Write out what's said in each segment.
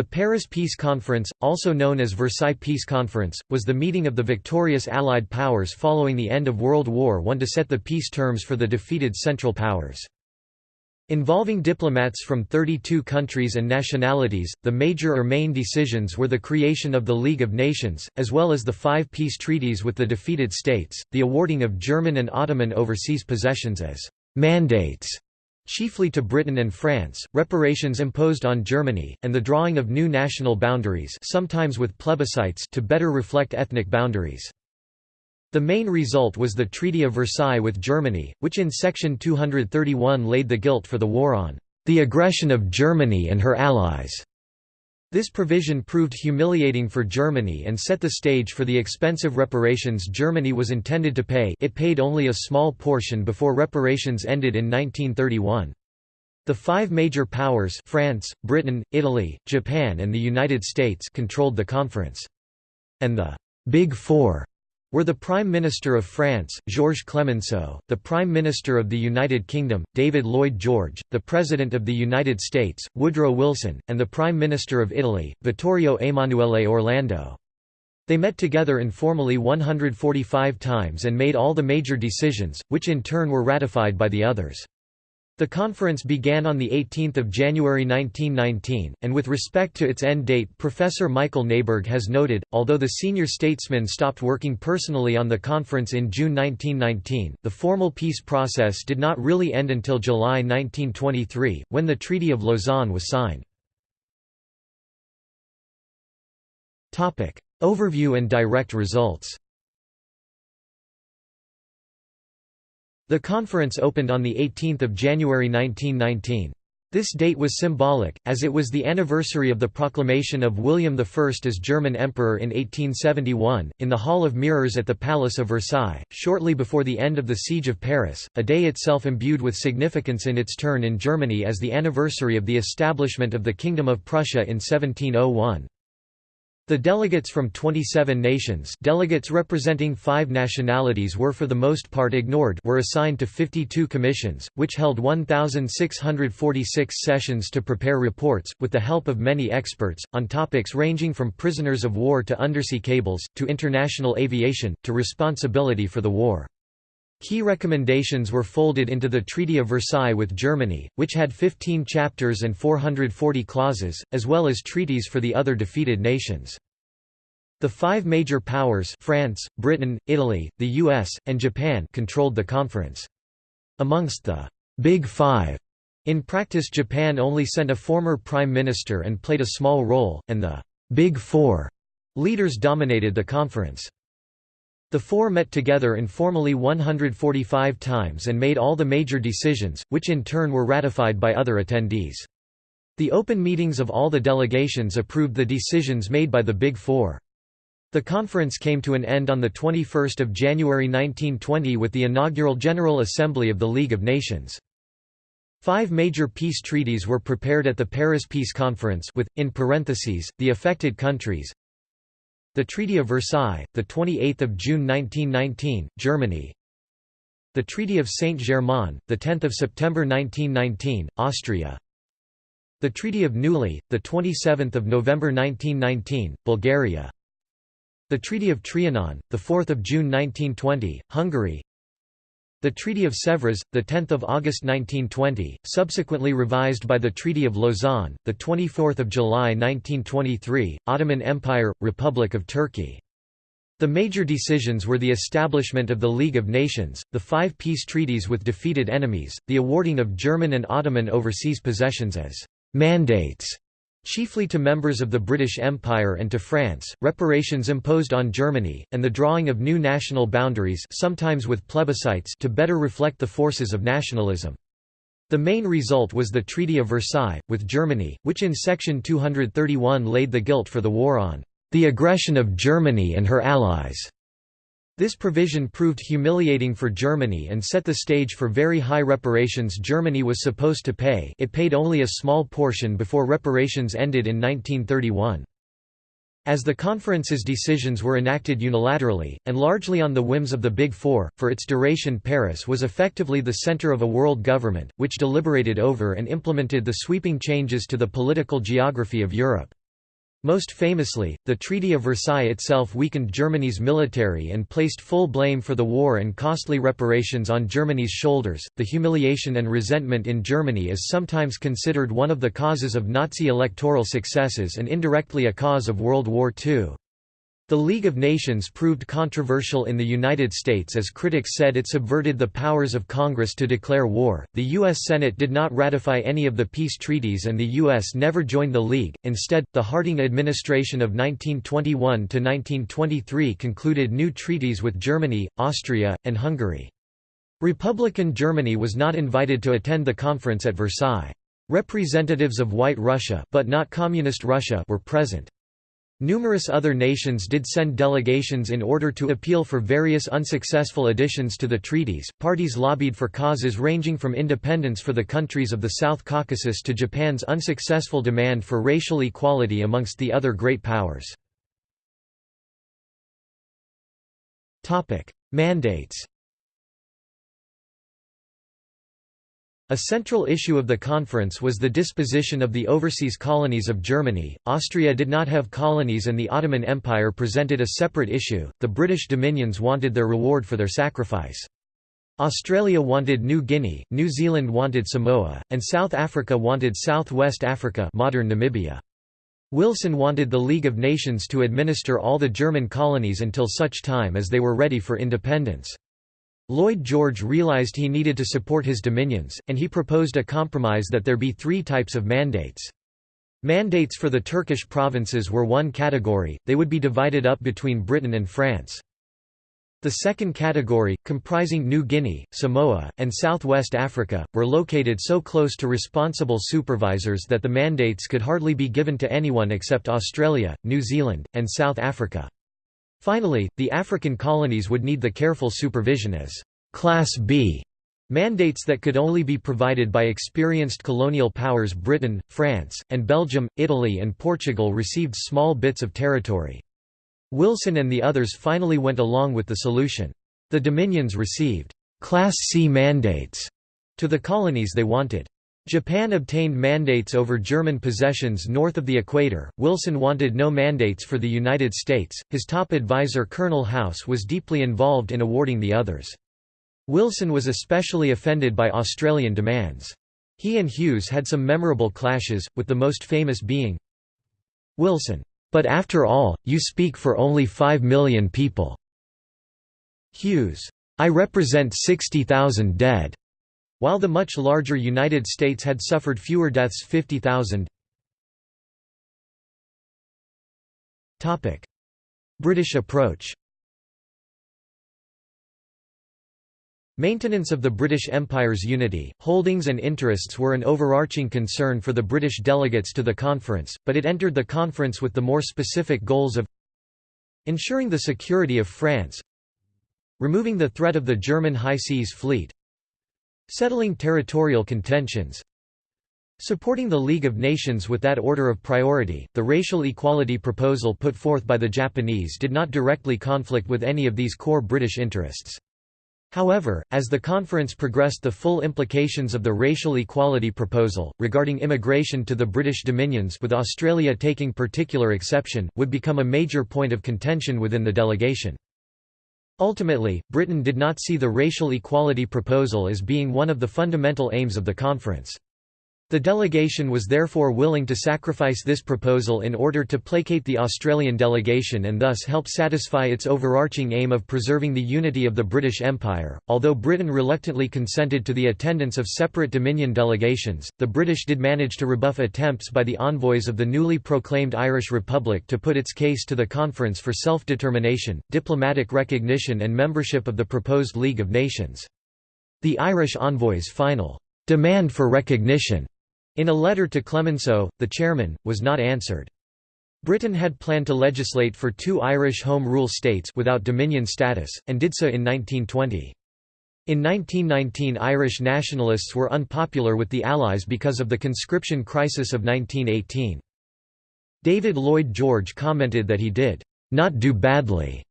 The Paris Peace Conference, also known as Versailles Peace Conference, was the meeting of the victorious Allied powers following the end of World War I to set the peace terms for the defeated Central Powers. Involving diplomats from 32 countries and nationalities, the major or main decisions were the creation of the League of Nations, as well as the five peace treaties with the defeated states, the awarding of German and Ottoman overseas possessions as «mandates» chiefly to Britain and France, reparations imposed on Germany, and the drawing of new national boundaries sometimes with plebiscites to better reflect ethnic boundaries. The main result was the Treaty of Versailles with Germany, which in Section 231 laid the guilt for the war on the aggression of Germany and her allies. This provision proved humiliating for Germany and set the stage for the expensive reparations Germany was intended to pay it paid only a small portion before reparations ended in 1931. The five major powers France, Britain, Italy, Japan and the United States controlled the conference. And the «Big Four were the Prime Minister of France, Georges Clemenceau, the Prime Minister of the United Kingdom, David Lloyd George, the President of the United States, Woodrow Wilson, and the Prime Minister of Italy, Vittorio Emanuele Orlando. They met together informally 145 times and made all the major decisions, which in turn were ratified by the others. The conference began on 18 January 1919, and with respect to its end date Professor Michael Neiberg has noted, although the senior statesmen stopped working personally on the conference in June 1919, the formal peace process did not really end until July 1923, when the Treaty of Lausanne was signed. Overview and direct results The conference opened on 18 January 1919. This date was symbolic, as it was the anniversary of the proclamation of William I as German Emperor in 1871, in the Hall of Mirrors at the Palace of Versailles, shortly before the end of the Siege of Paris, a day itself imbued with significance in its turn in Germany as the anniversary of the establishment of the Kingdom of Prussia in 1701. The delegates from 27 nations delegates representing five nationalities were for the most part ignored were assigned to 52 commissions, which held 1,646 sessions to prepare reports, with the help of many experts, on topics ranging from prisoners of war to undersea cables, to international aviation, to responsibility for the war. Key recommendations were folded into the Treaty of Versailles with Germany, which had 15 chapters and 440 clauses, as well as treaties for the other defeated nations. The five major powers France, Britain, Italy, the US, and Japan controlled the conference. Amongst the «Big Five, in practice Japan only sent a former prime minister and played a small role, and the «Big Four leaders dominated the conference. The four met together informally 145 times and made all the major decisions, which in turn were ratified by other attendees. The open meetings of all the delegations approved the decisions made by the Big Four. The conference came to an end on 21 January 1920 with the inaugural General Assembly of the League of Nations. Five major peace treaties were prepared at the Paris Peace Conference with, in parentheses, the affected countries, the Treaty of Versailles, the 28th of June 1919, Germany. The Treaty of Saint-Germain, the 10th of September 1919, Austria. The Treaty of Neuilly, the 27th of November 1919, Bulgaria. The Treaty of Trianon, the 4th of June 1920, Hungary. The Treaty of Sèvres, 10 August 1920, subsequently revised by the Treaty of Lausanne, 24 July 1923, Ottoman Empire, Republic of Turkey. The major decisions were the establishment of the League of Nations, the five peace treaties with defeated enemies, the awarding of German and Ottoman overseas possessions as «mandates», Chiefly to members of the British Empire and to France, reparations imposed on Germany, and the drawing of new national boundaries sometimes with plebiscites to better reflect the forces of nationalism. The main result was the Treaty of Versailles, with Germany, which in Section 231 laid the guilt for the war on the aggression of Germany and her allies. This provision proved humiliating for Germany and set the stage for very high reparations Germany was supposed to pay it paid only a small portion before reparations ended in 1931. As the conference's decisions were enacted unilaterally, and largely on the whims of the Big Four, for its duration Paris was effectively the center of a world government, which deliberated over and implemented the sweeping changes to the political geography of Europe. Most famously, the Treaty of Versailles itself weakened Germany's military and placed full blame for the war and costly reparations on Germany's shoulders. The humiliation and resentment in Germany is sometimes considered one of the causes of Nazi electoral successes and indirectly a cause of World War II. The League of Nations proved controversial in the United States as critics said it subverted the powers of Congress to declare war. The U.S. Senate did not ratify any of the peace treaties and the U.S. never joined the League. Instead, the Harding administration of 1921 to 1923 concluded new treaties with Germany, Austria, and Hungary. Republican Germany was not invited to attend the conference at Versailles. Representatives of White Russia, but not Communist Russia, were present. Numerous other nations did send delegations in order to appeal for various unsuccessful additions to the treaties. Parties lobbied for causes ranging from independence for the countries of the South Caucasus to Japan's unsuccessful demand for racial equality amongst the other great powers. Topic: Mandates A central issue of the conference was the disposition of the overseas colonies of Germany. Austria did not have colonies and the Ottoman Empire presented a separate issue. The British dominions wanted their reward for their sacrifice. Australia wanted New Guinea, New Zealand wanted Samoa, and South Africa wanted South-West Africa modern Namibia. Wilson wanted the League of Nations to administer all the German colonies until such time as they were ready for independence. Lloyd George realized he needed to support his dominions, and he proposed a compromise that there be three types of mandates. Mandates for the Turkish provinces were one category, they would be divided up between Britain and France. The second category, comprising New Guinea, Samoa, and Southwest Africa, were located so close to responsible supervisors that the mandates could hardly be given to anyone except Australia, New Zealand, and South Africa. Finally, the African colonies would need the careful supervision as Class B mandates that could only be provided by experienced colonial powers Britain, France, and Belgium, Italy and Portugal received small bits of territory. Wilson and the others finally went along with the solution. The Dominions received Class C mandates to the colonies they wanted. Japan obtained mandates over German possessions north of the equator. Wilson wanted no mandates for the United States. His top advisor Colonel House was deeply involved in awarding the others. Wilson was especially offended by Australian demands. He and Hughes had some memorable clashes, with the most famous being Wilson, "But after all, you speak for only five million people." Hughes, "I represent 60,000 dead." While the much larger United States had suffered fewer deaths 50,000. British approach Maintenance of the British Empire's unity, holdings and interests were an overarching concern for the British delegates to the conference, but it entered the conference with the more specific goals of ensuring the security of France removing the threat of the German High Seas Fleet Settling territorial contentions Supporting the League of Nations with that order of priority, the racial equality proposal put forth by the Japanese did not directly conflict with any of these core British interests. However, as the conference progressed the full implications of the racial equality proposal, regarding immigration to the British dominions with Australia taking particular exception, would become a major point of contention within the delegation. Ultimately, Britain did not see the racial equality proposal as being one of the fundamental aims of the conference. The delegation was therefore willing to sacrifice this proposal in order to placate the Australian delegation and thus help satisfy its overarching aim of preserving the unity of the British Empire. Although Britain reluctantly consented to the attendance of separate Dominion delegations, the British did manage to rebuff attempts by the envoys of the newly proclaimed Irish Republic to put its case to the conference for self-determination, diplomatic recognition and membership of the proposed League of Nations. The Irish envoys' final demand for recognition in a letter to Clemenceau, the chairman, was not answered. Britain had planned to legislate for two Irish Home Rule states without Dominion status, and did so in 1920. In 1919 Irish nationalists were unpopular with the Allies because of the conscription crisis of 1918. David Lloyd George commented that he did not do badly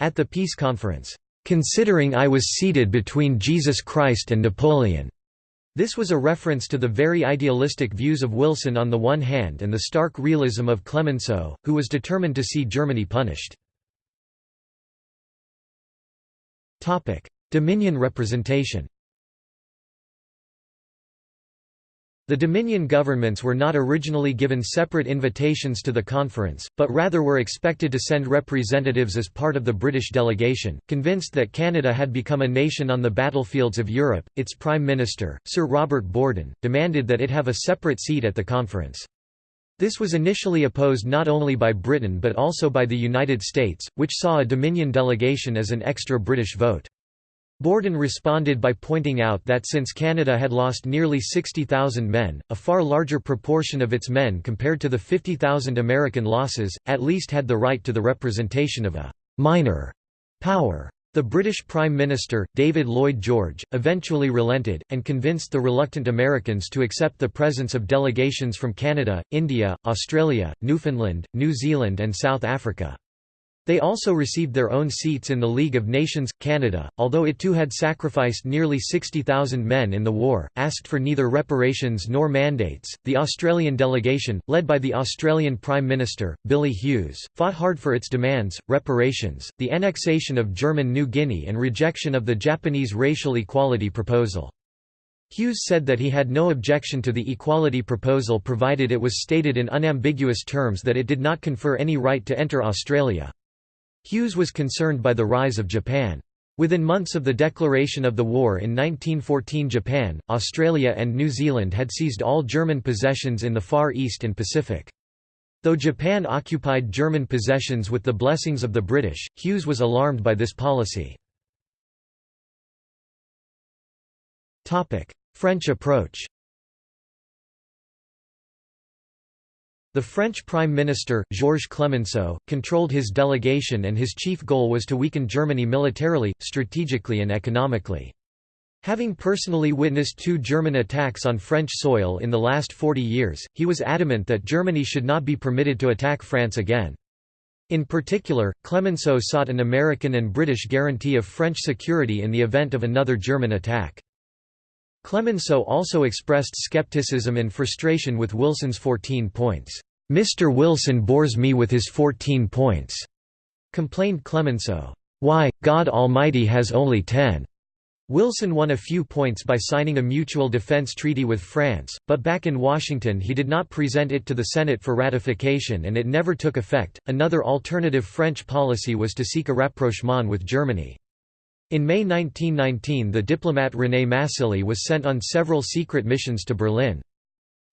at the peace conference, considering I was seated between Jesus Christ and Napoleon. This was a reference to the very idealistic views of Wilson on the one hand and the stark realism of Clemenceau, who was determined to see Germany punished. Dominion representation The Dominion governments were not originally given separate invitations to the conference, but rather were expected to send representatives as part of the British delegation. Convinced that Canada had become a nation on the battlefields of Europe, its Prime Minister, Sir Robert Borden, demanded that it have a separate seat at the conference. This was initially opposed not only by Britain but also by the United States, which saw a Dominion delegation as an extra British vote. Borden responded by pointing out that since Canada had lost nearly 60,000 men, a far larger proportion of its men compared to the 50,000 American losses, at least had the right to the representation of a «minor» power. The British Prime Minister, David Lloyd George, eventually relented, and convinced the reluctant Americans to accept the presence of delegations from Canada, India, Australia, Newfoundland, New Zealand and South Africa. They also received their own seats in the League of Nations. Canada, although it too had sacrificed nearly 60,000 men in the war, asked for neither reparations nor mandates. The Australian delegation, led by the Australian Prime Minister, Billy Hughes, fought hard for its demands, reparations, the annexation of German New Guinea and rejection of the Japanese racial equality proposal. Hughes said that he had no objection to the equality proposal provided it was stated in unambiguous terms that it did not confer any right to enter Australia. Hughes was concerned by the rise of Japan. Within months of the declaration of the war in 1914 Japan, Australia and New Zealand had seized all German possessions in the Far East and Pacific. Though Japan occupied German possessions with the blessings of the British, Hughes was alarmed by this policy. French approach The French Prime Minister, Georges Clemenceau, controlled his delegation and his chief goal was to weaken Germany militarily, strategically and economically. Having personally witnessed two German attacks on French soil in the last 40 years, he was adamant that Germany should not be permitted to attack France again. In particular, Clemenceau sought an American and British guarantee of French security in the event of another German attack. Clemenceau also expressed skepticism and frustration with Wilson's 14 points. Mr. Wilson bores me with his 14 points, complained Clemenceau. Why, God Almighty has only 10. Wilson won a few points by signing a mutual defense treaty with France, but back in Washington he did not present it to the Senate for ratification and it never took effect. Another alternative French policy was to seek a rapprochement with Germany. In May 1919 the diplomat René Massigli was sent on several secret missions to Berlin.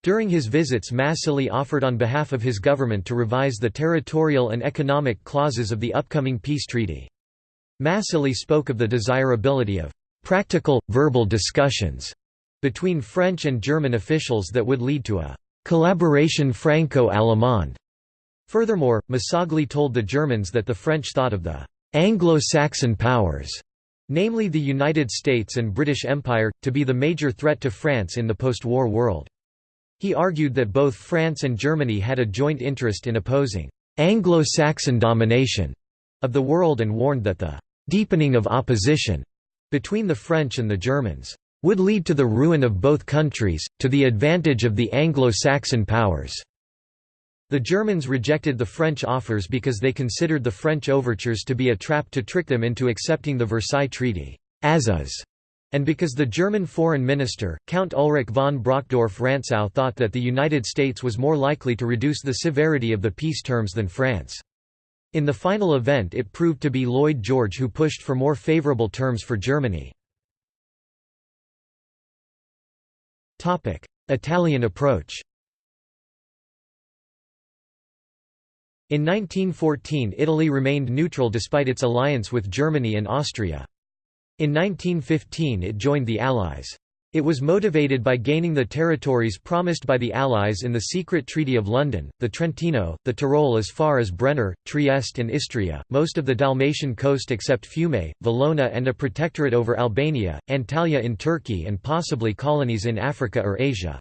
During his visits Massigli offered on behalf of his government to revise the territorial and economic clauses of the upcoming peace treaty. Massigli spoke of the desirability of «practical, verbal discussions» between French and German officials that would lead to a «collaboration Franco-Allemande». Furthermore, Massigli told the Germans that the French thought of the «Anglo-Saxon powers» namely the United States and British Empire, to be the major threat to France in the post-war world. He argued that both France and Germany had a joint interest in opposing Anglo-Saxon domination of the world and warned that the deepening of opposition between the French and the Germans would lead to the ruin of both countries, to the advantage of the Anglo-Saxon powers. The Germans rejected the French offers because they considered the French overtures to be a trap to trick them into accepting the Versailles Treaty as is and because the German foreign minister, Count Ulrich von Brockdorff-Rantzau thought that the United States was more likely to reduce the severity of the peace terms than France. In the final event it proved to be Lloyd George who pushed for more favorable terms for Germany. Italian approach In 1914 Italy remained neutral despite its alliance with Germany and Austria. In 1915 it joined the Allies. It was motivated by gaining the territories promised by the Allies in the secret Treaty of London, the Trentino, the Tyrol as far as Brenner, Trieste and Istria, most of the Dalmatian coast except Fiume, Valona and a protectorate over Albania, Antalya in Turkey and possibly colonies in Africa or Asia.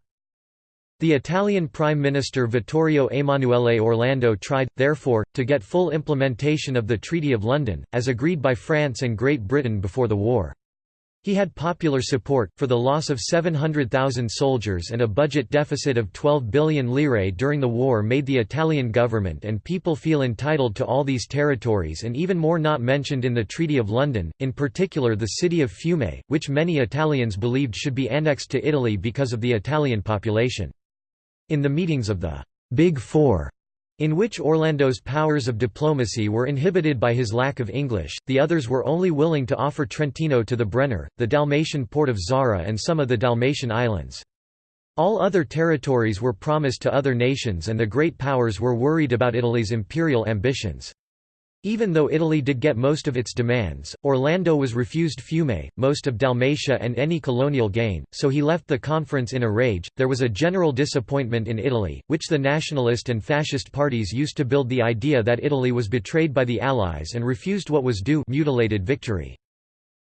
The Italian Prime Minister Vittorio Emanuele Orlando tried, therefore, to get full implementation of the Treaty of London, as agreed by France and Great Britain before the war. He had popular support, for the loss of 700,000 soldiers and a budget deficit of 12 billion lire during the war made the Italian government and people feel entitled to all these territories and even more not mentioned in the Treaty of London, in particular the city of Fiume, which many Italians believed should be annexed to Italy because of the Italian population. In the meetings of the Big Four, in which Orlando's powers of diplomacy were inhibited by his lack of English, the others were only willing to offer Trentino to the Brenner, the Dalmatian port of Zara and some of the Dalmatian islands. All other territories were promised to other nations and the great powers were worried about Italy's imperial ambitions. Even though Italy did get most of its demands, Orlando was refused Fiume, most of Dalmatia, and any colonial gain, so he left the conference in a rage. There was a general disappointment in Italy, which the nationalist and fascist parties used to build the idea that Italy was betrayed by the Allies and refused what was due mutilated victory.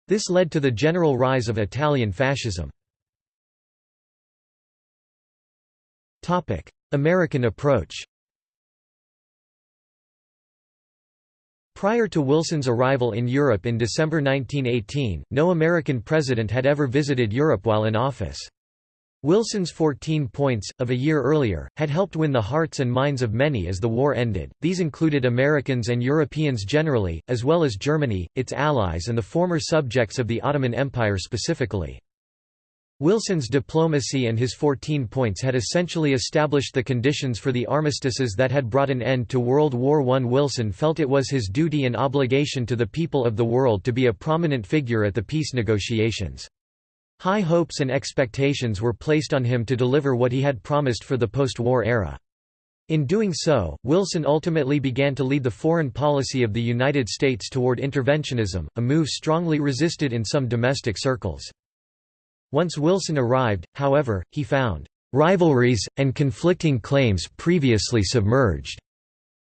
This led to the general rise of Italian fascism. American approach Prior to Wilson's arrival in Europe in December 1918, no American president had ever visited Europe while in office. Wilson's 14 points, of a year earlier, had helped win the hearts and minds of many as the war ended. These included Americans and Europeans generally, as well as Germany, its allies, and the former subjects of the Ottoman Empire specifically. Wilson's diplomacy and his 14 points had essentially established the conditions for the armistices that had brought an end to World War I. Wilson felt it was his duty and obligation to the people of the world to be a prominent figure at the peace negotiations. High hopes and expectations were placed on him to deliver what he had promised for the post-war era. In doing so, Wilson ultimately began to lead the foreign policy of the United States toward interventionism, a move strongly resisted in some domestic circles. Once Wilson arrived, however, he found rivalries, and conflicting claims previously submerged.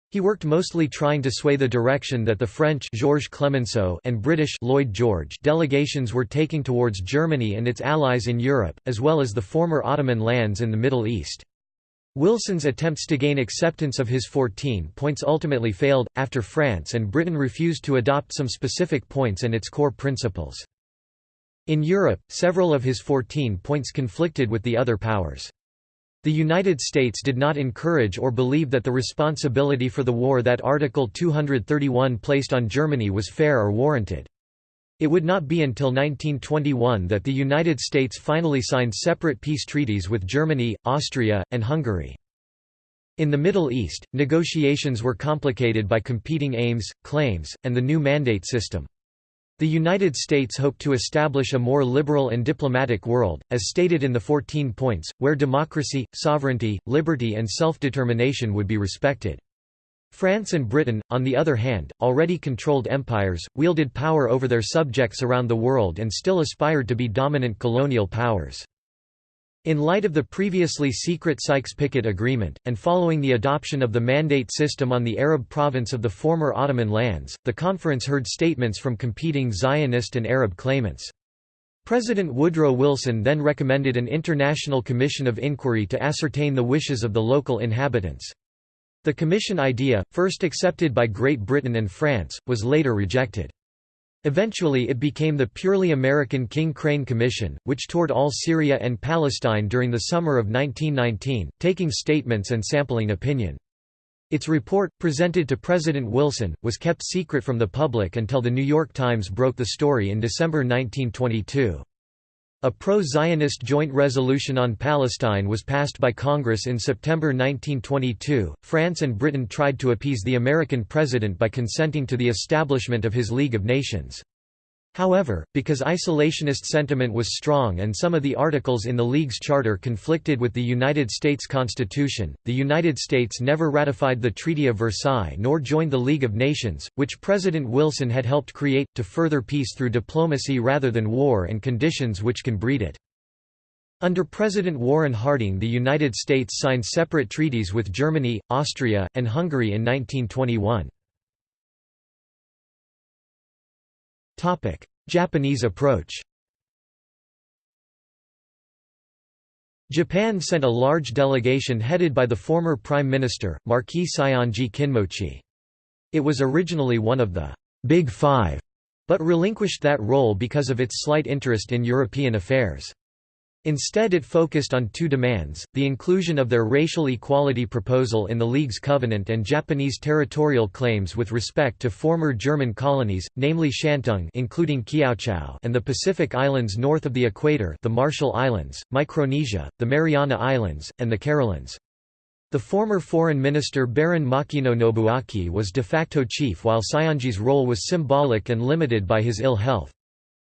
He worked mostly trying to sway the direction that the French Georges Clemenceau and British Lloyd George delegations were taking towards Germany and its allies in Europe, as well as the former Ottoman lands in the Middle East. Wilson's attempts to gain acceptance of his 14 points ultimately failed, after France and Britain refused to adopt some specific points and its core principles. In Europe, several of his 14 points conflicted with the other powers. The United States did not encourage or believe that the responsibility for the war that Article 231 placed on Germany was fair or warranted. It would not be until 1921 that the United States finally signed separate peace treaties with Germany, Austria, and Hungary. In the Middle East, negotiations were complicated by competing aims, claims, and the new mandate system. The United States hoped to establish a more liberal and diplomatic world, as stated in the 14 points, where democracy, sovereignty, liberty and self-determination would be respected. France and Britain, on the other hand, already controlled empires, wielded power over their subjects around the world and still aspired to be dominant colonial powers. In light of the previously secret Sykes-Picot Agreement, and following the adoption of the mandate system on the Arab province of the former Ottoman lands, the conference heard statements from competing Zionist and Arab claimants. President Woodrow Wilson then recommended an international commission of inquiry to ascertain the wishes of the local inhabitants. The commission idea, first accepted by Great Britain and France, was later rejected. Eventually it became the purely American King Crane Commission, which toured all Syria and Palestine during the summer of 1919, taking statements and sampling opinion. Its report, presented to President Wilson, was kept secret from the public until The New York Times broke the story in December 1922. A pro-Zionist joint resolution on Palestine was passed by Congress in September 1922. France and Britain tried to appease the American president by consenting to the establishment of his League of Nations. However, because isolationist sentiment was strong and some of the articles in the League's charter conflicted with the United States Constitution, the United States never ratified the Treaty of Versailles nor joined the League of Nations, which President Wilson had helped create, to further peace through diplomacy rather than war and conditions which can breed it. Under President Warren Harding the United States signed separate treaties with Germany, Austria, and Hungary in 1921. Japanese approach Japan sent a large delegation headed by the former Prime Minister, Marquis Saionji Kinmochi. It was originally one of the «Big Five, but relinquished that role because of its slight interest in European affairs. Instead it focused on two demands, the inclusion of their racial equality proposal in the League's covenant and Japanese territorial claims with respect to former German colonies, namely Shantung including Kiautschou and the Pacific Islands north of the equator the Marshall Islands, Micronesia, the Mariana Islands, and the Carolines. The former foreign minister Baron Makino Nobuaki was de facto chief while Saionji's role was symbolic and limited by his ill health.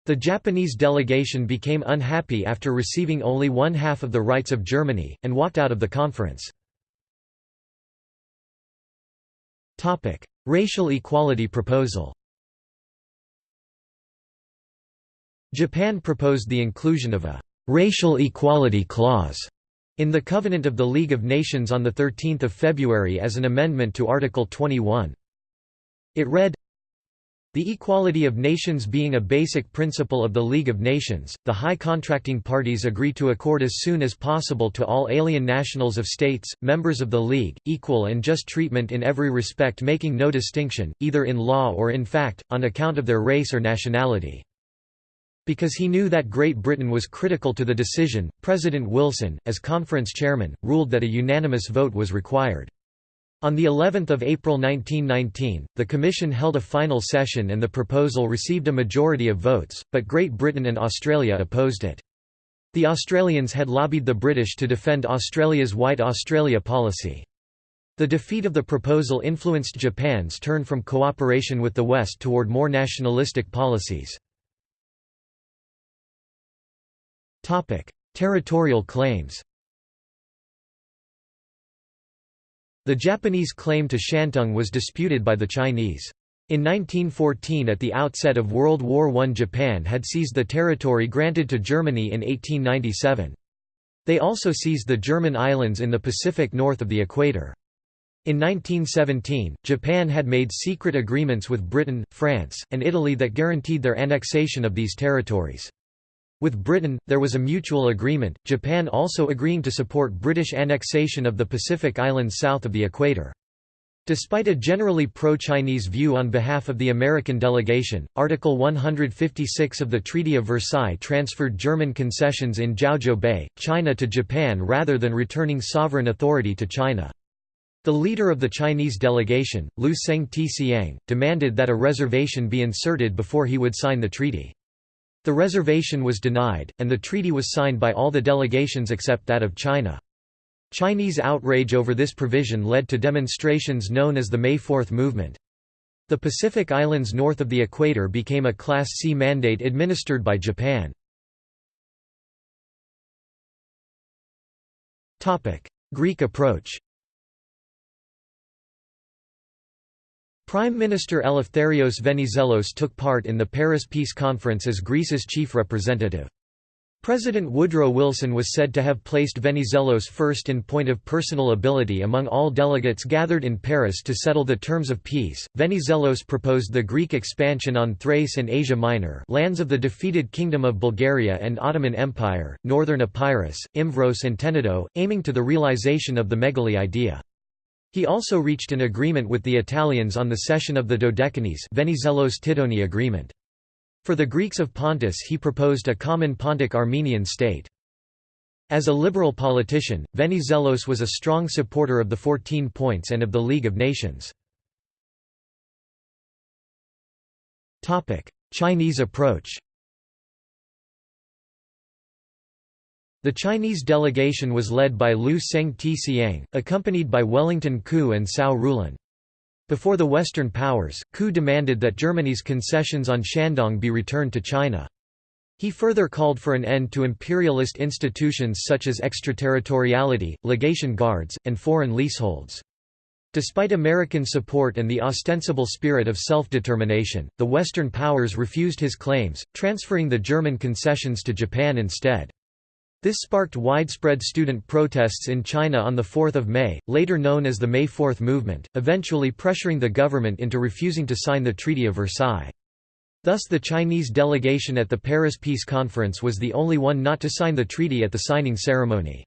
The Japanese delegation became unhappy after receiving only one half of the rights of Germany, and walked out of the conference. Racial equality proposal Japan proposed the inclusion of a «racial equality clause» in the Covenant of the League of Nations on 13 February as an amendment to Article 21. It read, the equality of nations being a basic principle of the League of Nations, the high contracting parties agree to accord as soon as possible to all alien nationals of states, members of the League, equal and just treatment in every respect making no distinction, either in law or in fact, on account of their race or nationality. Because he knew that Great Britain was critical to the decision, President Wilson, as conference chairman, ruled that a unanimous vote was required. On the 11th of April 1919, the Commission held a final session and the proposal received a majority of votes, but Great Britain and Australia opposed it. The Australians had lobbied the British to defend Australia's White Australia policy. The defeat of the proposal influenced Japan's turn from cooperation with the West toward more nationalistic policies. Territorial claims The Japanese claim to Shantung was disputed by the Chinese. In 1914 at the outset of World War I Japan had seized the territory granted to Germany in 1897. They also seized the German islands in the Pacific north of the equator. In 1917, Japan had made secret agreements with Britain, France, and Italy that guaranteed their annexation of these territories. With Britain, there was a mutual agreement, Japan also agreeing to support British annexation of the Pacific Islands south of the equator. Despite a generally pro-Chinese view on behalf of the American delegation, Article 156 of the Treaty of Versailles transferred German concessions in Jiaozhou Bay, China to Japan rather than returning sovereign authority to China. The leader of the Chinese delegation, Lou Tseng-Tsiang, demanded that a reservation be inserted before he would sign the treaty. The reservation was denied, and the treaty was signed by all the delegations except that of China. Chinese outrage over this provision led to demonstrations known as the May Fourth Movement. The Pacific Islands north of the equator became a Class C mandate administered by Japan. Greek approach Prime Minister Eleftherios Venizelos took part in the Paris Peace Conference as Greece's chief representative. President Woodrow Wilson was said to have placed Venizelos first in point of personal ability among all delegates gathered in Paris to settle the terms of peace. Venizelos proposed the Greek expansion on Thrace and Asia Minor, lands of the defeated Kingdom of Bulgaria and Ottoman Empire, northern Epirus, Imvros, and Tenedo, aiming to the realization of the Megali idea. He also reached an agreement with the Italians on the cession of the Dodecanese Venizelos-Tittoni agreement. For the Greeks of Pontus he proposed a common Pontic-Armenian state. As a liberal politician, Venizelos was a strong supporter of the Fourteen Points and of the League of Nations. Chinese approach The Chinese delegation was led by Lou Tseng-Tsiang, accompanied by Wellington Koo and Cao Rulin. Before the Western powers, Koo demanded that Germany's concessions on Shandong be returned to China. He further called for an end to imperialist institutions such as extraterritoriality, legation guards, and foreign leaseholds. Despite American support and the ostensible spirit of self-determination, the Western powers refused his claims, transferring the German concessions to Japan instead. This sparked widespread student protests in China on 4 May, later known as the May Fourth Movement, eventually pressuring the government into refusing to sign the Treaty of Versailles. Thus the Chinese delegation at the Paris Peace Conference was the only one not to sign the treaty at the signing ceremony.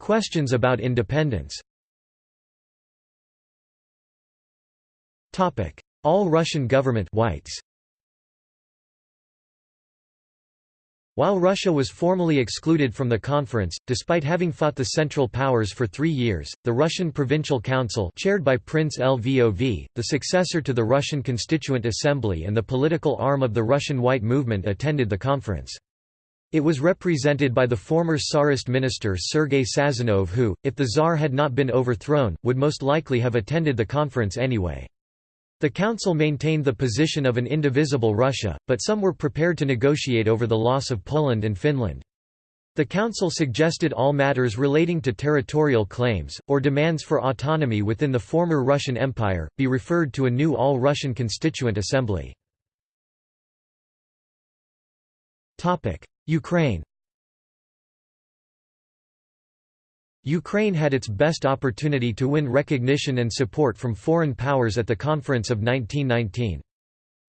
Questions about independence All Russian government whites While Russia was formally excluded from the conference, despite having fought the Central Powers for three years, the Russian Provincial Council chaired by Prince Lvov, the successor to the Russian Constituent Assembly and the political arm of the Russian White Movement attended the conference. It was represented by the former Tsarist minister Sergei Sazonov who, if the Tsar had not been overthrown, would most likely have attended the conference anyway. The Council maintained the position of an indivisible Russia, but some were prepared to negotiate over the loss of Poland and Finland. The Council suggested all matters relating to territorial claims, or demands for autonomy within the former Russian Empire, be referred to a new All-Russian Constituent Assembly. Ukraine Ukraine had its best opportunity to win recognition and support from foreign powers at the conference of 1919.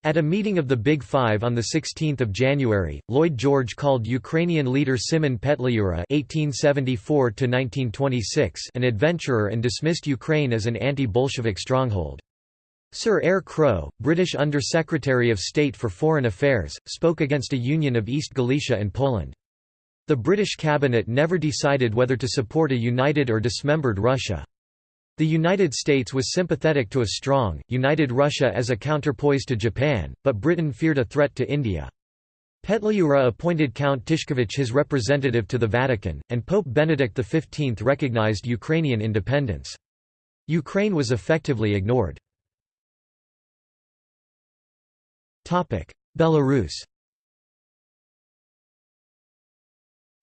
At a meeting of the Big Five on 16 January, Lloyd George called Ukrainian leader Simon Petliura (1874–1926) an adventurer and dismissed Ukraine as an anti-Bolshevik stronghold. Sir Eyre Crowe, British Under-Secretary of State for Foreign Affairs, spoke against a union of East Galicia and Poland. The British cabinet never decided whether to support a united or dismembered Russia. The United States was sympathetic to a strong, united Russia as a counterpoise to Japan, but Britain feared a threat to India. Petliura appointed Count Tyszkiewicz his representative to the Vatican, and Pope Benedict XV recognized Ukrainian independence. Ukraine was effectively ignored. Belarus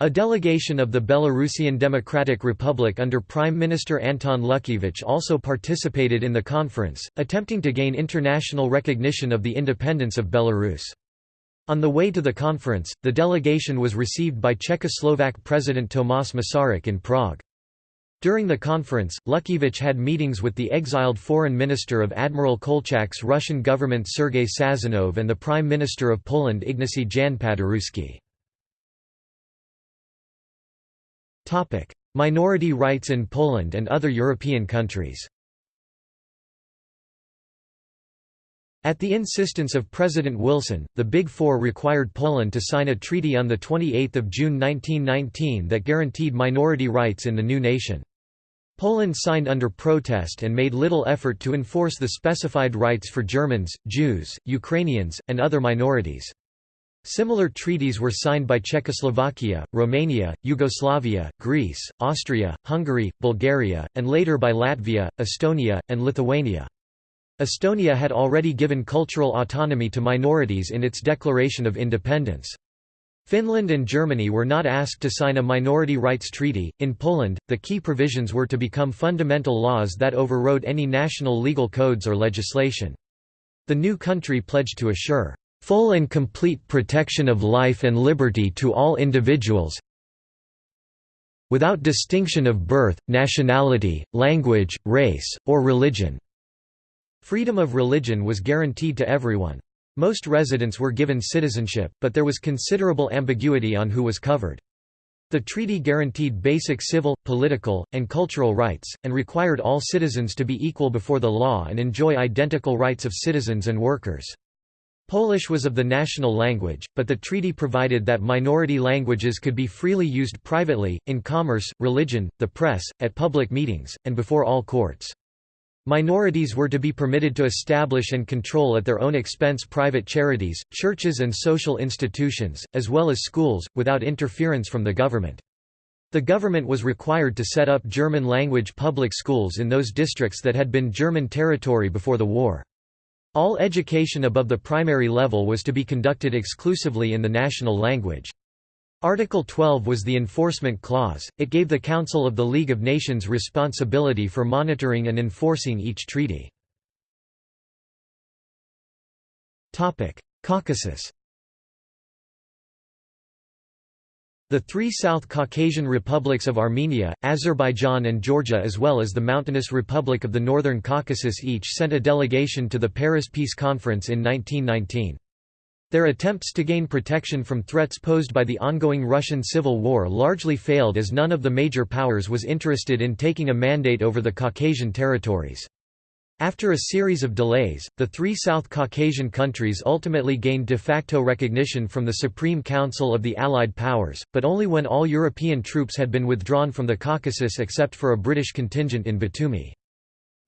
A delegation of the Belarusian Democratic Republic under Prime Minister Anton Luckievic also participated in the conference, attempting to gain international recognition of the independence of Belarus. On the way to the conference, the delegation was received by Czechoslovak President Tomas Masaryk in Prague. During the conference, Luckievic had meetings with the exiled foreign minister of Admiral Kolchak's Russian government Sergei Sazonov and the Prime Minister of Poland Ignacy Jan Paderewski. Minority rights in Poland and other European countries At the insistence of President Wilson, the Big Four required Poland to sign a treaty on 28 June 1919 that guaranteed minority rights in the new nation. Poland signed under protest and made little effort to enforce the specified rights for Germans, Jews, Ukrainians, and other minorities. Similar treaties were signed by Czechoslovakia, Romania, Yugoslavia, Greece, Austria, Hungary, Bulgaria, and later by Latvia, Estonia, and Lithuania. Estonia had already given cultural autonomy to minorities in its declaration of independence. Finland and Germany were not asked to sign a minority rights treaty. In Poland, the key provisions were to become fundamental laws that overrode any national legal codes or legislation. The new country pledged to assure full and complete protection of life and liberty to all individuals without distinction of birth, nationality, language, race, or religion." Freedom of religion was guaranteed to everyone. Most residents were given citizenship, but there was considerable ambiguity on who was covered. The treaty guaranteed basic civil, political, and cultural rights, and required all citizens to be equal before the law and enjoy identical rights of citizens and workers. Polish was of the national language, but the treaty provided that minority languages could be freely used privately, in commerce, religion, the press, at public meetings, and before all courts. Minorities were to be permitted to establish and control at their own expense private charities, churches and social institutions, as well as schools, without interference from the government. The government was required to set up German-language public schools in those districts that had been German territory before the war. All education above the primary level was to be conducted exclusively in the national language. Article 12 was the enforcement clause, it gave the Council of the League of Nations responsibility for monitoring and enforcing each treaty. Caucasus The three South Caucasian republics of Armenia, Azerbaijan and Georgia as well as the mountainous Republic of the Northern Caucasus each sent a delegation to the Paris Peace Conference in 1919. Their attempts to gain protection from threats posed by the ongoing Russian Civil War largely failed as none of the major powers was interested in taking a mandate over the Caucasian territories. After a series of delays, the three South Caucasian countries ultimately gained de facto recognition from the Supreme Council of the Allied Powers, but only when all European troops had been withdrawn from the Caucasus except for a British contingent in Batumi.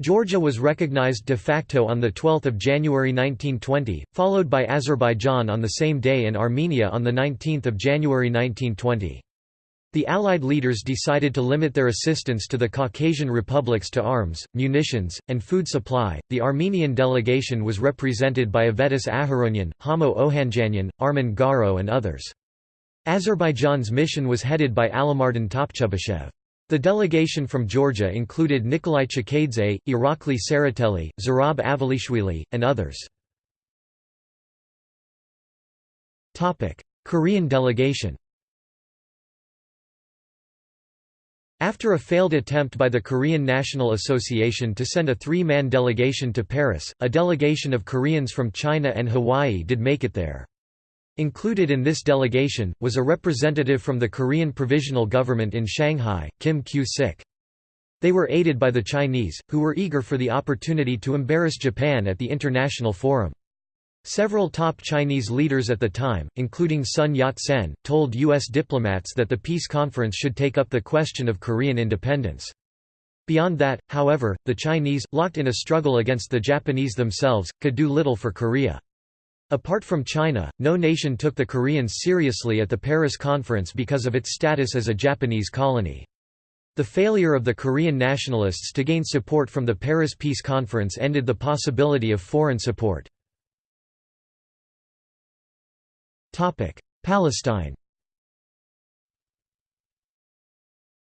Georgia was recognized de facto on 12 January 1920, followed by Azerbaijan on the same day and Armenia on 19 January 1920. The Allied leaders decided to limit their assistance to the Caucasian republics to arms, munitions, and food supply. The Armenian delegation was represented by Avetis Aharonyan, Hamo Ohanjanyan, Armen Garo, and others. Azerbaijan's mission was headed by Alimardan Topchubashov. The delegation from Georgia included Nikolai Chkheidze, Irakli Tsereteli, Zurab Avalishvili, and others. Korean delegation After a failed attempt by the Korean National Association to send a three-man delegation to Paris, a delegation of Koreans from China and Hawaii did make it there. Included in this delegation, was a representative from the Korean Provisional Government in Shanghai, Kim Kyu-sik. They were aided by the Chinese, who were eager for the opportunity to embarrass Japan at the international forum. Several top Chinese leaders at the time, including Sun Yat-sen, told U.S. diplomats that the peace conference should take up the question of Korean independence. Beyond that, however, the Chinese, locked in a struggle against the Japanese themselves, could do little for Korea. Apart from China, no nation took the Koreans seriously at the Paris conference because of its status as a Japanese colony. The failure of the Korean nationalists to gain support from the Paris Peace Conference ended the possibility of foreign support. Palestine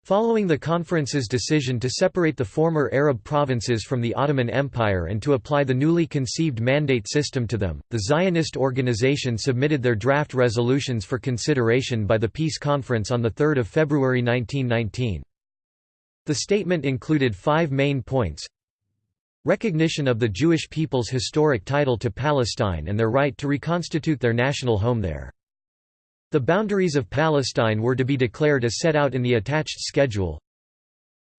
Following the conference's decision to separate the former Arab provinces from the Ottoman Empire and to apply the newly conceived mandate system to them, the Zionist organization submitted their draft resolutions for consideration by the Peace Conference on 3 February 1919. The statement included five main points Recognition of the Jewish people's historic title to Palestine and their right to reconstitute their national home there. The boundaries of Palestine were to be declared as set out in the attached schedule.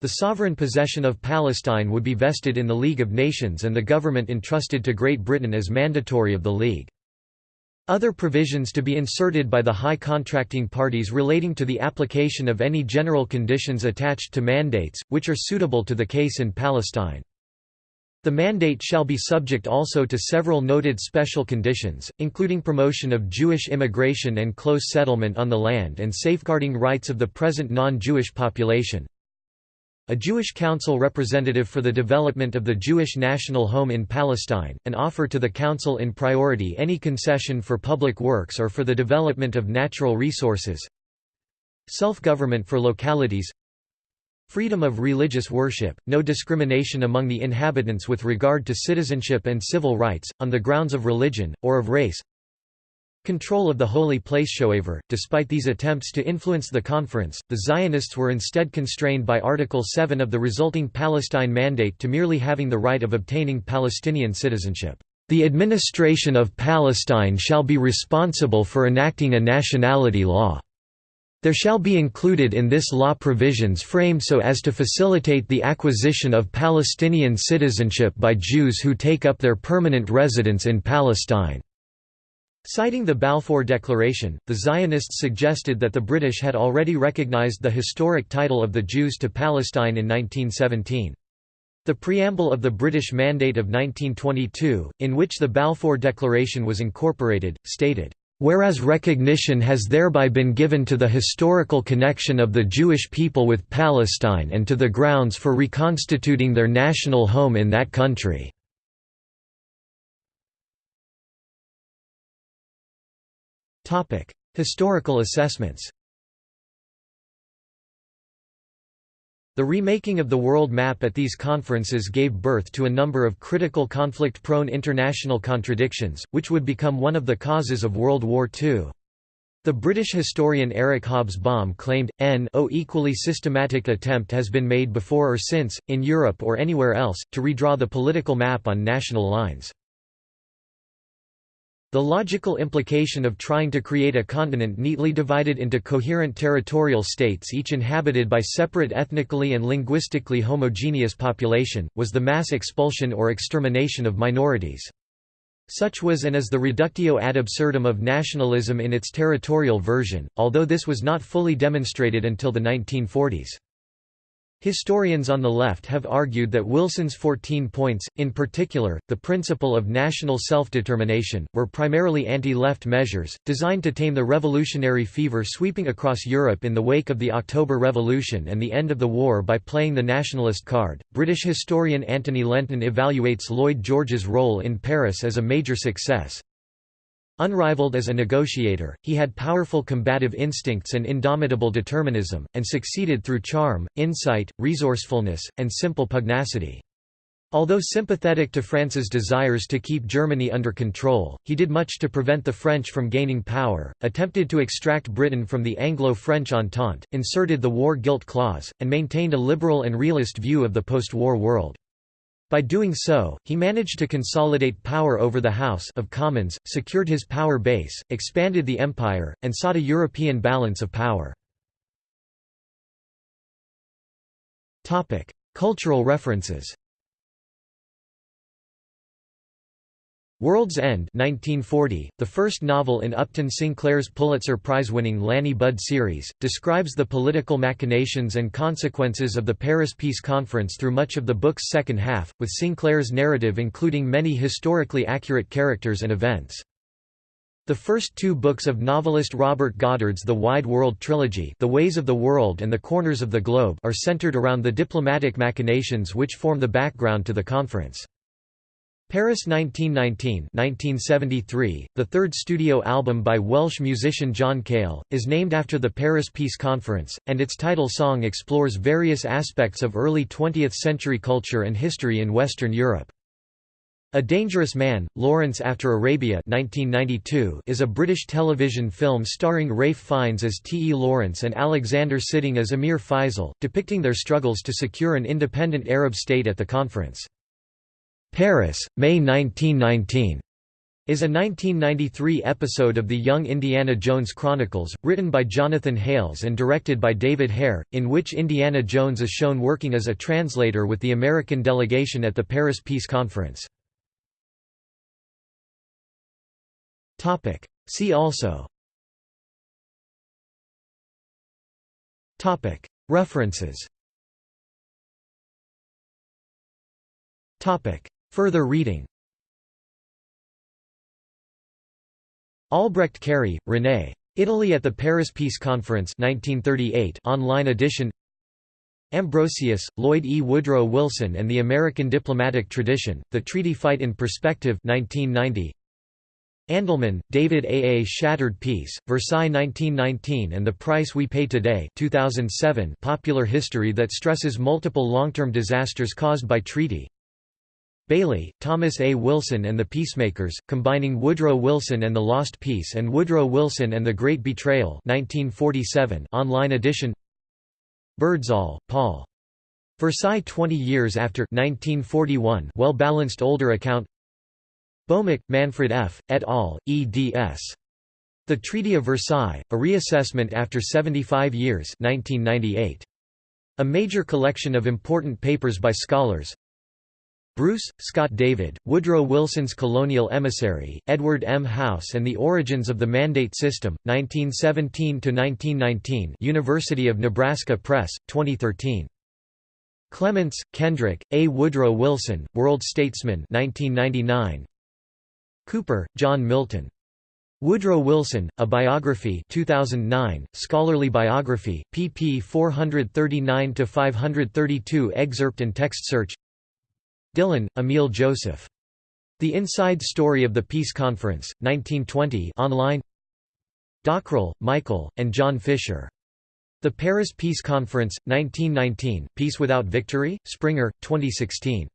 The sovereign possession of Palestine would be vested in the League of Nations and the government entrusted to Great Britain as mandatory of the League. Other provisions to be inserted by the high contracting parties relating to the application of any general conditions attached to mandates, which are suitable to the case in Palestine. The mandate shall be subject also to several noted special conditions, including promotion of Jewish immigration and close settlement on the land and safeguarding rights of the present non-Jewish population. A Jewish council representative for the development of the Jewish national home in Palestine, an offer to the council in priority any concession for public works or for the development of natural resources. Self-government for localities Freedom of religious worship, no discrimination among the inhabitants with regard to citizenship and civil rights, on the grounds of religion, or of race Control of the holy place However, despite these attempts to influence the conference, the Zionists were instead constrained by Article 7 of the resulting Palestine Mandate to merely having the right of obtaining Palestinian citizenship. The administration of Palestine shall be responsible for enacting a nationality law. There shall be included in this law provisions framed so as to facilitate the acquisition of Palestinian citizenship by Jews who take up their permanent residence in Palestine." Citing the Balfour Declaration, the Zionists suggested that the British had already recognized the historic title of the Jews to Palestine in 1917. The preamble of the British Mandate of 1922, in which the Balfour Declaration was incorporated, stated, Whereas recognition has thereby been given to the historical connection of the Jewish people with Palestine and to the grounds for reconstituting their national home in that country. Historical assessments The remaking of the world map at these conferences gave birth to a number of critical conflict-prone international contradictions, which would become one of the causes of World War II. The British historian Eric Hobsbawm claimed, n o equally systematic attempt has been made before or since, in Europe or anywhere else, to redraw the political map on national lines. The logical implication of trying to create a continent neatly divided into coherent territorial states each inhabited by separate ethnically and linguistically homogeneous population, was the mass expulsion or extermination of minorities. Such was and is the reductio ad absurdum of nationalism in its territorial version, although this was not fully demonstrated until the 1940s. Historians on the left have argued that Wilson's 14 points, in particular, the principle of national self-determination, were primarily anti-left measures, designed to tame the revolutionary fever sweeping across Europe in the wake of the October Revolution and the end of the war by playing the nationalist card. British historian Antony Lentin evaluates Lloyd George's role in Paris as a major success, Unrivaled as a negotiator, he had powerful combative instincts and indomitable determinism, and succeeded through charm, insight, resourcefulness, and simple pugnacity. Although sympathetic to France's desires to keep Germany under control, he did much to prevent the French from gaining power, attempted to extract Britain from the Anglo-French Entente, inserted the war guilt clause, and maintained a liberal and realist view of the post-war world. By doing so, he managed to consolidate power over the House of Commons, secured his power base, expanded the empire, and sought a European balance of power. Cultural references World's End 1940, the first novel in Upton Sinclair's Pulitzer Prize-winning Lanny Budd series, describes the political machinations and consequences of the Paris Peace Conference through much of the book's second half, with Sinclair's narrative including many historically accurate characters and events. The first two books of novelist Robert Goddard's The Wide World trilogy The Ways of the World and The Corners of the Globe are centered around the diplomatic machinations which form the background to the conference. Paris 1919 1973, the third studio album by Welsh musician John Cale, is named after the Paris Peace Conference, and its title song explores various aspects of early 20th-century culture and history in Western Europe. A Dangerous Man, Lawrence After Arabia 1992 is a British television film starring Ralph Fiennes as T. E. Lawrence and Alexander Siddig as Emir Faisal, depicting their struggles to secure an independent Arab state at the conference. Paris, May 1919 is a 1993 episode of the Young Indiana Jones Chronicles, written by Jonathan Hales and directed by David Hare, in which Indiana Jones is shown working as a translator with the American delegation at the Paris Peace Conference. See also. References Further reading Albrecht-Carrié, René. Italy at the Paris Peace Conference 1938 online edition Ambrosius, Lloyd E. Woodrow Wilson and the American Diplomatic Tradition, The Treaty Fight in Perspective 1990. Andelman, David A. A Shattered Peace, Versailles 1919 and the Price We Pay Today 2007 popular history that stresses multiple long-term disasters caused by treaty Bailey, Thomas A. Wilson and the Peacemakers, combining Woodrow Wilson and the Lost Peace and Woodrow Wilson and the Great Betrayal 1947 online edition Birdsall, Paul. Versailles 20 years after 1941 well-balanced older account Boemeke, Manfred F., et al., eds. The Treaty of Versailles, a reassessment after 75 years 1998. A major collection of important papers by scholars Bruce, Scott David, Woodrow Wilson's Colonial Emissary, Edward M. House and the Origins of the Mandate System, 1917–1919 University of Nebraska Press, 2013. Clements, Kendrick, A. Woodrow Wilson, World Statesman 1999. Cooper, John Milton. Woodrow Wilson, A Biography 2009, Scholarly Biography, pp 439–532 Excerpt and text search Dillon, Emile Joseph. The Inside Story of the Peace Conference, 1920 online Dockrill, Michael, and John Fisher. The Paris Peace Conference, 1919, Peace Without Victory? Springer, 2016.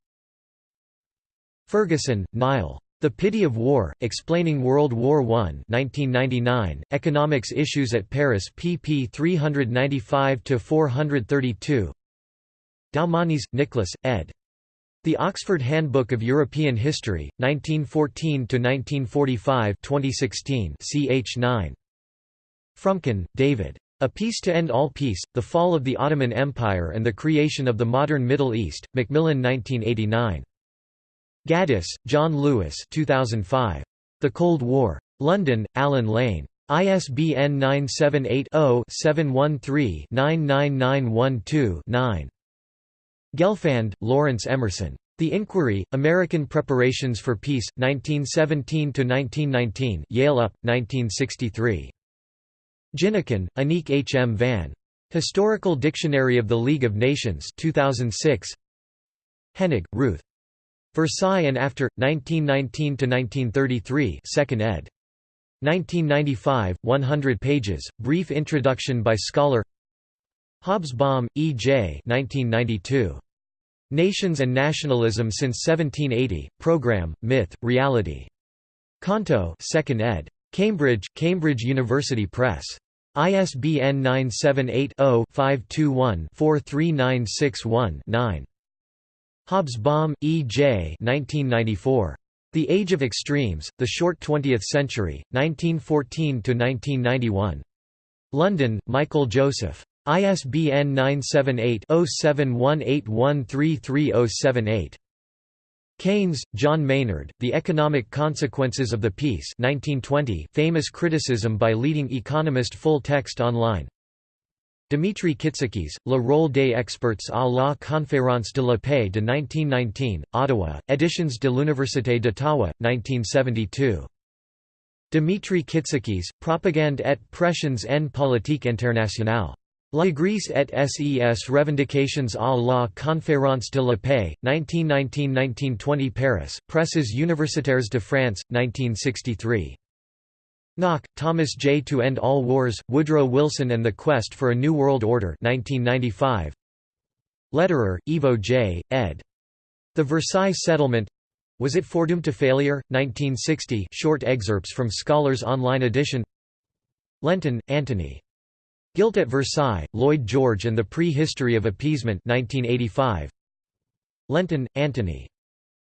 Ferguson, Niall. The Pity of War, Explaining World War I 1999, Economics Issues at Paris pp 395–432 Doumanis, Nicholas, ed. The Oxford Handbook of European History, 1914–1945 2016 ch 9. Fromkin, David. A Peace to End All Peace, The Fall of the Ottoman Empire and the Creation of the Modern Middle East, Macmillan 1989. Gaddis, John Lewis 2005. The Cold War. London, Allen Lane. ISBN 978-0-713-99912-9. Gelfand, Lawrence Emerson. The Inquiry, American Preparations for Peace, 1917–1919 Yale UP, 1963. Ginneken, Anique H. M. Van. Historical Dictionary of the League of Nations 2006. Henig, Ruth. Versailles and After, 1919–1933 2nd ed. 1995, 100 pages, brief introduction by scholar Hobsbawm, E. J. 1992. Nations and Nationalism since 1780, Program, Myth, Reality. Canto 2nd ed. Cambridge, Cambridge University Press. ISBN 978 0 521 43961 9. Hobsbawm, E. J. 1994. The Age of Extremes, The Short Twentieth Century, 1914–1991. London, Michael Joseph. ISBN 978-0718133078. Keynes, John Maynard, The Economic Consequences of the Peace 1920 famous criticism by leading economist full text online Dimitri Kitsikis, Le rôle des experts à la Conférence de la Paix de 1919, Ottawa, Editions de l'Université d'Ottawa, 1972. Dimitri Kitsikis, Propagande et pressions en politique internationale. Grèce et ses revendications à la Conférence de la Paix, 1919–1920 Paris, Presses universitaires de France, 1963. Knock, Thomas J. To End All Wars, Woodrow Wilson and the Quest for a New World Order 1995. Lederer, Ivo J., ed. The Versailles Settlement Was It Foredoomed to Failure? 1960 short excerpts from Scholars Online edition Lentin, Antony. Guilt at Versailles, Lloyd George and the Pre-History of Appeasement 1985. Lentin, Antony.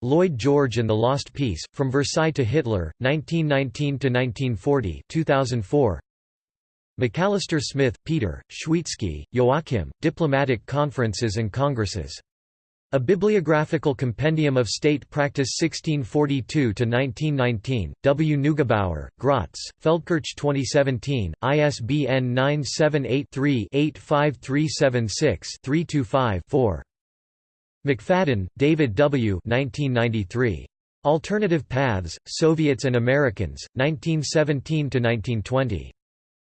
Lloyd George and the Lost Peace, From Versailles to Hitler, 1919–1940 2004. McAllister Smith, Peter, Schwietzke, Joachim, Diplomatic Conferences and Congresses. A Bibliographical Compendium of State Practice 1642–1919, W. Neugebauer, Graz, Feldkirch 2017, ISBN 978 3 85376 325 4. McFadden, David W. 1993. Alternative Paths, Soviets and Americans, 1917–1920.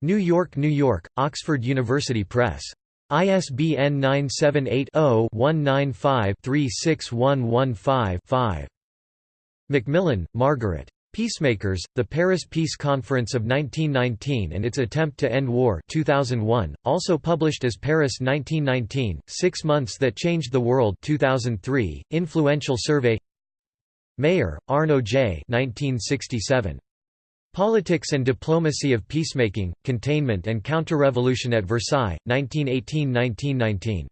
New York, New York, Oxford University Press. ISBN 978-0-195-36115-5. Macmillan, Margaret. Peacemakers, The Paris Peace Conference of 1919 and Its Attempt to End War 2001, also published as Paris 1919, Six Months That Changed the World 2003, Influential Survey Mayer, Arno J. 1967. Politics and Diplomacy of Peacemaking, Containment and Counter-Revolution at Versailles, 1918–1919.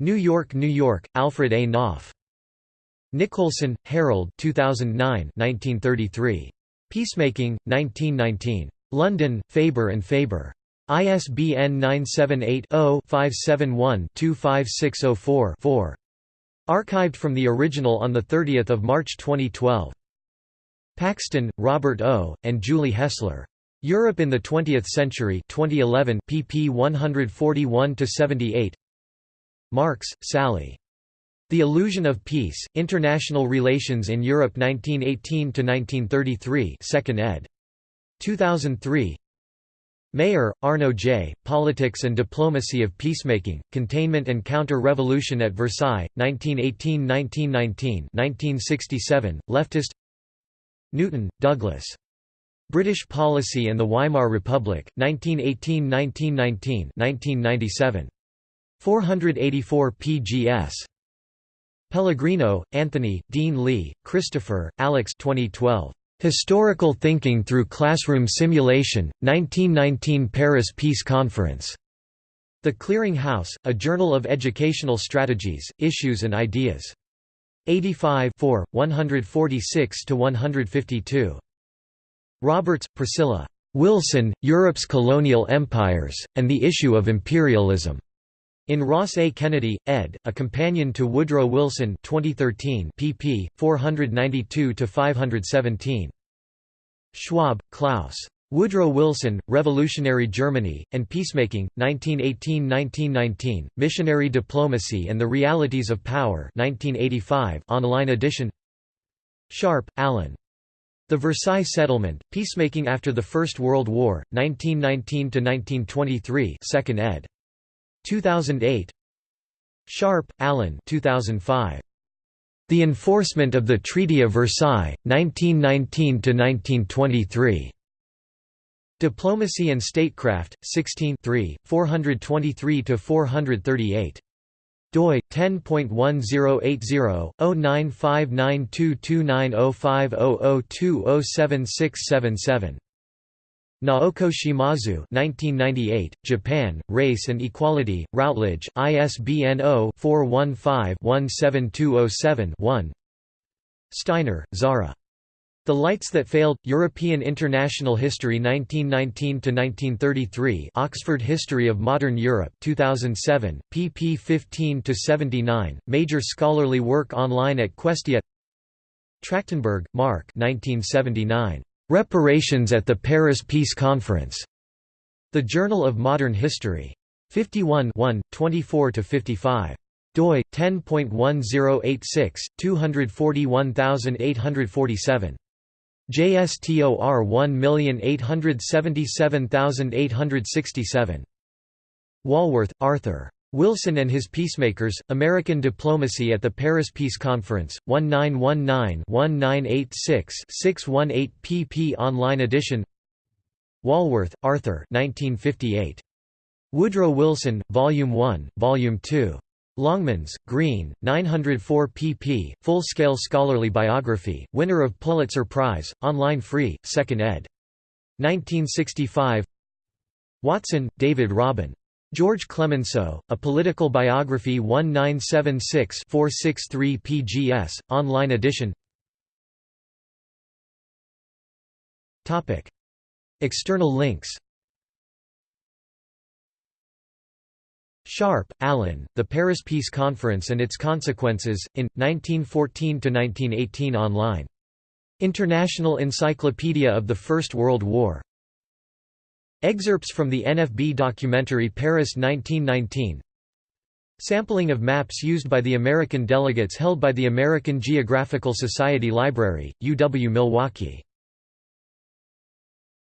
New York, New York, Alfred A. Knopf. Nicolson, Harold 2009 1933. Peacemaking, 1919. London, Faber and Faber. ISBN 978-0-571-25604-4. Archived from the original on 30 March 2012. Paxton, Robert O., and Julie Hessler. Europe in the Twentieth Century 2011 pp 141–78 Marks, Sally. The Illusion of Peace, International Relations in Europe 1918–1933 2nd ed. 2003 Mayer, Arno J., Politics and Diplomacy of Peacemaking, Containment and Counter-Revolution at Versailles, 1918–1919 1967, Leftist Newton, Douglas. British Policy and the Weimar Republic, 1918–1919 1997. 484 pgs. Pellegrino, Anthony, Dean Lee, Christopher, Alex 2012. Historical Thinking Through Classroom Simulation, 1919 Paris Peace Conference. The Clearing House, a journal of educational strategies, issues and ideas. 85 146 to 152. Roberts, Priscilla. Wilson, Europe's Colonial Empires, and the Issue of Imperialism. In Ross A. Kennedy, ed., a companion to Woodrow Wilson 2013 pp. 492–517. Schwab, Klaus. Woodrow Wilson, Revolutionary Germany, and Peacemaking, 1918–1919, Missionary Diplomacy and the Realities of Power 1985 online edition Sharp, Alan. The Versailles Settlement, Peacemaking After the First World War, 1919–1923 2nd ed. 2008 Sharp, Alan 2005. The Enforcement of the Treaty of Versailles, 1919–1923. Diplomacy and Statecraft, 16 423–438 doi 10.1080-095922290500207677 Naoko Shimazu 1998, Japan, Race and Equality, Routledge, ISBN 0-415-17207-1 Steiner, Zara. The Lights That Failed, European International History 1919–1933 Oxford History of Modern Europe 2007, pp 15–79, major scholarly work online at Questia Trachtenberg, Mark 1979. Reparations at the Paris Peace Conference. The Journal of Modern History. 51 24–55 doi 10.1086 241847 JSTOR 1877867 Walworth, Arthur Wilson and His Peacemakers, American Diplomacy at the Paris Peace Conference, 1919-1986-618 pp online edition Walworth, Arthur 1958. Woodrow Wilson, Volume 1, Volume 2. Longmans, Green, 904 pp. Full-scale scholarly biography, winner of Pulitzer Prize, online free, 2nd ed. 1965 Watson, David Robin. George Clemenceau, A Political Biography 1976-463 pgs, online edition External links Sharp, Alan, The Paris Peace Conference and Its Consequences, in, 1914–1918 online. International Encyclopedia of the First World War. Excerpts from the NFB documentary Paris 1919 Sampling of maps used by the American delegates held by the American Geographical Society Library, UW-Milwaukee